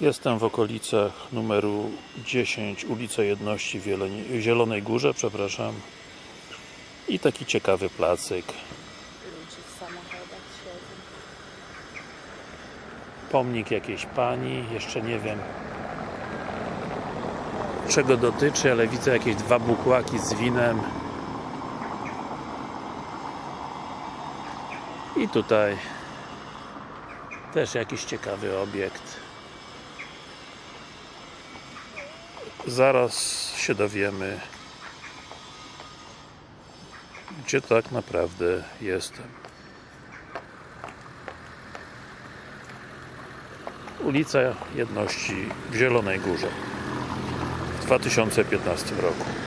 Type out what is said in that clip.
Jestem w okolicach numeru 10 ulica Jedności w Zielonej Górze, przepraszam. I taki ciekawy placyk. Pomnik jakiejś pani, jeszcze nie wiem czego dotyczy, ale widzę jakieś dwa bukłaki z winem. I tutaj też jakiś ciekawy obiekt zaraz się dowiemy gdzie tak naprawdę jestem. Ulica Jedności w Zielonej Górze w 2015 roku